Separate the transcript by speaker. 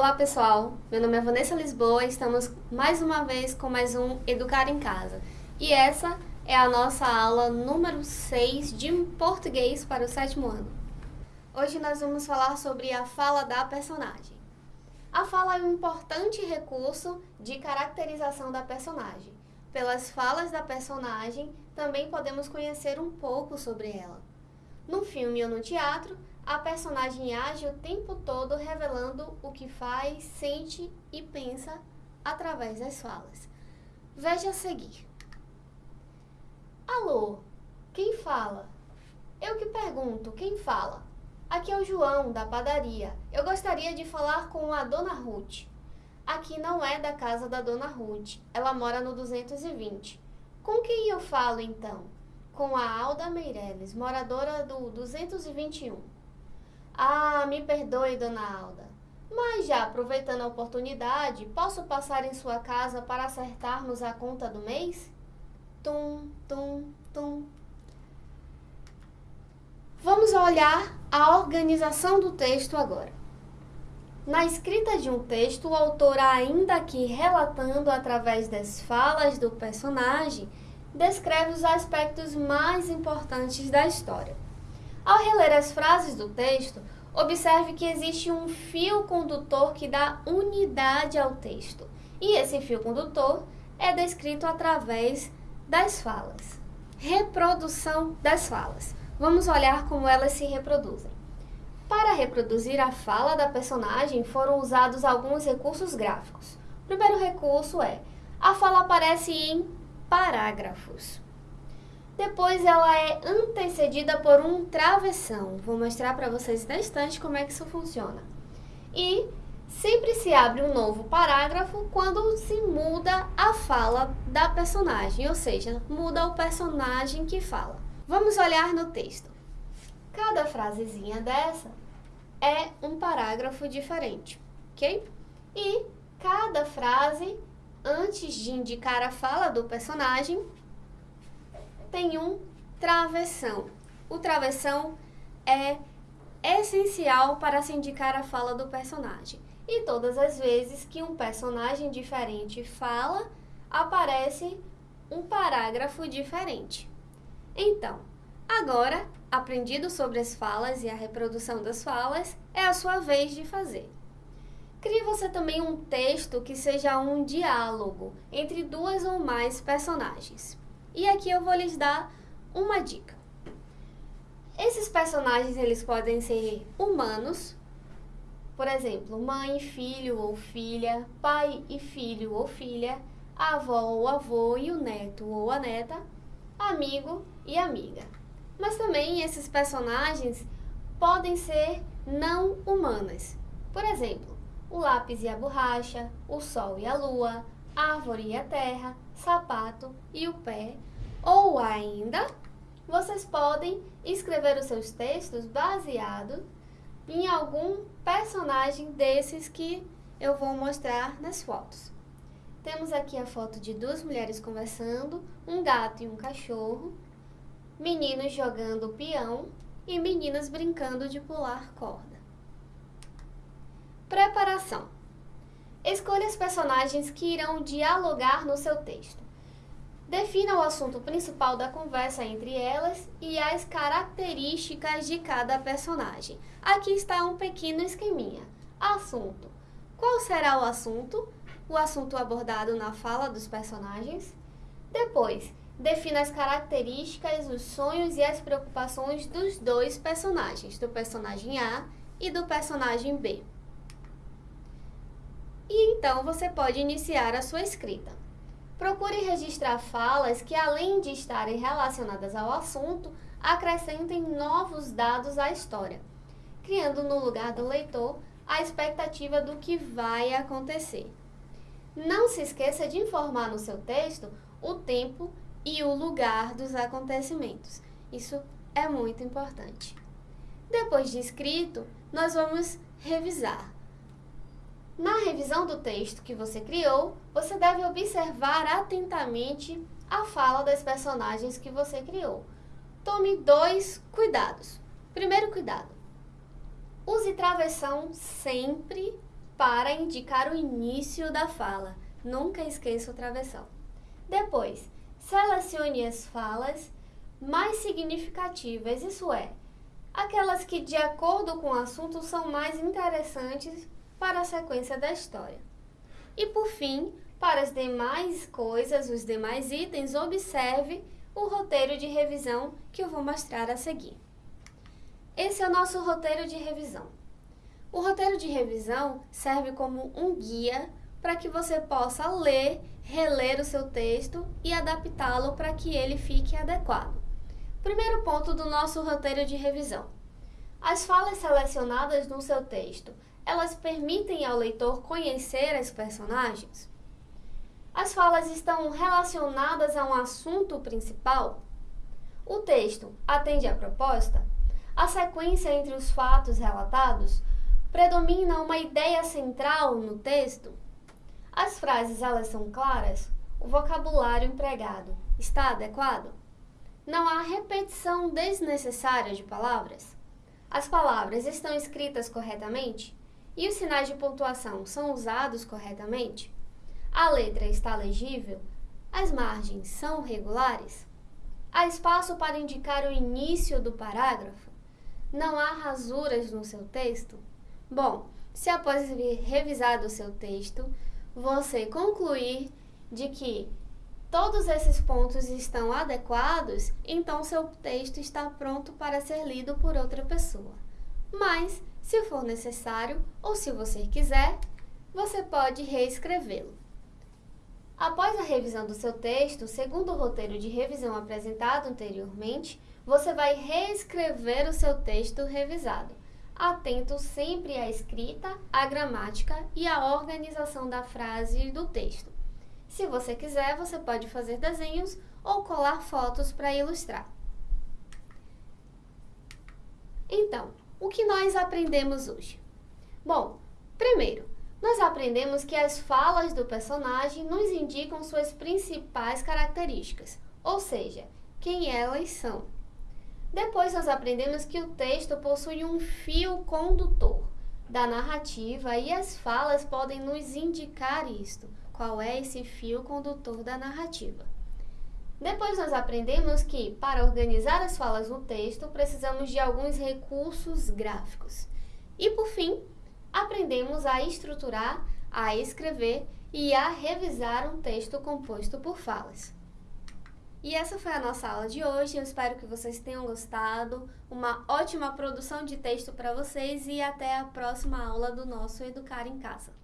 Speaker 1: Olá pessoal, meu nome é Vanessa Lisboa e estamos mais uma vez com mais um Educar em Casa. E essa é a nossa aula número 6 de português para o sétimo ano. Hoje nós vamos falar sobre a fala da personagem. A fala é um importante recurso de caracterização da personagem. Pelas falas da personagem, também podemos conhecer um pouco sobre ela. No filme ou no teatro, a personagem age o tempo todo revelando o que faz, sente e pensa através das falas. Veja a seguir. Alô, quem fala? Eu que pergunto, quem fala? Aqui é o João, da padaria. Eu gostaria de falar com a Dona Ruth. Aqui não é da casa da Dona Ruth. Ela mora no 220. Com quem eu falo, então? Com a Alda Meireles, moradora do 221. Ah, me perdoe, Dona Alda. Mas já aproveitando a oportunidade, posso passar em sua casa para acertarmos a conta do mês? Tum, tum, tum. Vamos olhar a organização do texto agora. Na escrita de um texto, o autor, ainda que relatando através das falas do personagem, descreve os aspectos mais importantes da história. Ao reler as frases do texto, observe que existe um fio condutor que dá unidade ao texto. E esse fio condutor é descrito através das falas. Reprodução das falas. Vamos olhar como elas se reproduzem. Para reproduzir a fala da personagem, foram usados alguns recursos gráficos. O primeiro recurso é: a fala aparece em parágrafos. Depois ela é antecedida por um travessão. Vou mostrar para vocês na instante como é que isso funciona. E sempre se abre um novo parágrafo quando se muda a fala da personagem, ou seja, muda o personagem que fala. Vamos olhar no texto. Cada frasezinha dessa é um parágrafo diferente, ok? E cada frase, antes de indicar a fala do personagem, tem um travessão. O travessão é essencial para se indicar a fala do personagem. E todas as vezes que um personagem diferente fala, aparece um parágrafo diferente. Então, agora, aprendido sobre as falas e a reprodução das falas, é a sua vez de fazer. Crie você também um texto que seja um diálogo entre duas ou mais personagens. E aqui eu vou lhes dar uma dica. Esses personagens eles podem ser humanos, por exemplo, mãe, filho ou filha, pai e filho ou filha, avó ou avô e o neto ou a neta, amigo e amiga. Mas também esses personagens podem ser não humanas. Por exemplo, o lápis e a borracha, o sol e a lua, árvore e a terra, sapato e o pé. Ou ainda, vocês podem escrever os seus textos baseados em algum personagem desses que eu vou mostrar nas fotos. Temos aqui a foto de duas mulheres conversando, um gato e um cachorro, meninos jogando peão e meninas brincando de pular corda. Preparação. Escolha os personagens que irão dialogar no seu texto. Defina o assunto principal da conversa entre elas e as características de cada personagem. Aqui está um pequeno esqueminha. Assunto. Qual será o assunto? O assunto abordado na fala dos personagens. Depois, defina as características, os sonhos e as preocupações dos dois personagens, do personagem A e do personagem B e então você pode iniciar a sua escrita. Procure registrar falas que, além de estarem relacionadas ao assunto, acrescentem novos dados à história, criando no lugar do leitor a expectativa do que vai acontecer. Não se esqueça de informar no seu texto o tempo e o lugar dos acontecimentos. Isso é muito importante. Depois de escrito, nós vamos revisar. Na revisão do texto que você criou, você deve observar atentamente a fala das personagens que você criou. Tome dois cuidados. Primeiro cuidado: use travessão sempre para indicar o início da fala. Nunca esqueça o travessão. Depois, selecione as falas mais significativas, isso é, aquelas que, de acordo com o assunto, são mais interessantes para a sequência da história. E por fim, para as demais coisas, os demais itens, observe o roteiro de revisão que eu vou mostrar a seguir. Esse é o nosso roteiro de revisão. O roteiro de revisão serve como um guia para que você possa ler, reler o seu texto e adaptá-lo para que ele fique adequado. Primeiro ponto do nosso roteiro de revisão. As falas selecionadas no seu texto, elas permitem ao leitor conhecer as personagens? As falas estão relacionadas a um assunto principal? O texto atende à proposta? A sequência entre os fatos relatados predomina uma ideia central no texto? As frases elas são claras? O vocabulário empregado está adequado? Não há repetição desnecessária de palavras? As palavras estão escritas corretamente? E os sinais de pontuação são usados corretamente? A letra está legível? As margens são regulares? Há espaço para indicar o início do parágrafo? Não há rasuras no seu texto? Bom, se após revisado o seu texto, você concluir de que todos esses pontos estão adequados, então seu texto está pronto para ser lido por outra pessoa. Mas, se for necessário ou se você quiser, você pode reescrevê-lo. Após a revisão do seu texto, segundo o roteiro de revisão apresentado anteriormente, você vai reescrever o seu texto revisado, atento sempre à escrita, à gramática e à organização da frase do texto. Se você quiser, você pode fazer desenhos ou colar fotos para ilustrar. Então, o que nós aprendemos hoje? Bom, primeiro, nós aprendemos que as falas do personagem nos indicam suas principais características, ou seja, quem elas são. Depois nós aprendemos que o texto possui um fio condutor da narrativa e as falas podem nos indicar isto, qual é esse fio condutor da narrativa. Depois nós aprendemos que, para organizar as falas no texto, precisamos de alguns recursos gráficos. E por fim, aprendemos a estruturar, a escrever e a revisar um texto composto por falas. E essa foi a nossa aula de hoje. Eu espero que vocês tenham gostado. Uma ótima produção de texto para vocês e até a próxima aula do nosso Educar em Casa.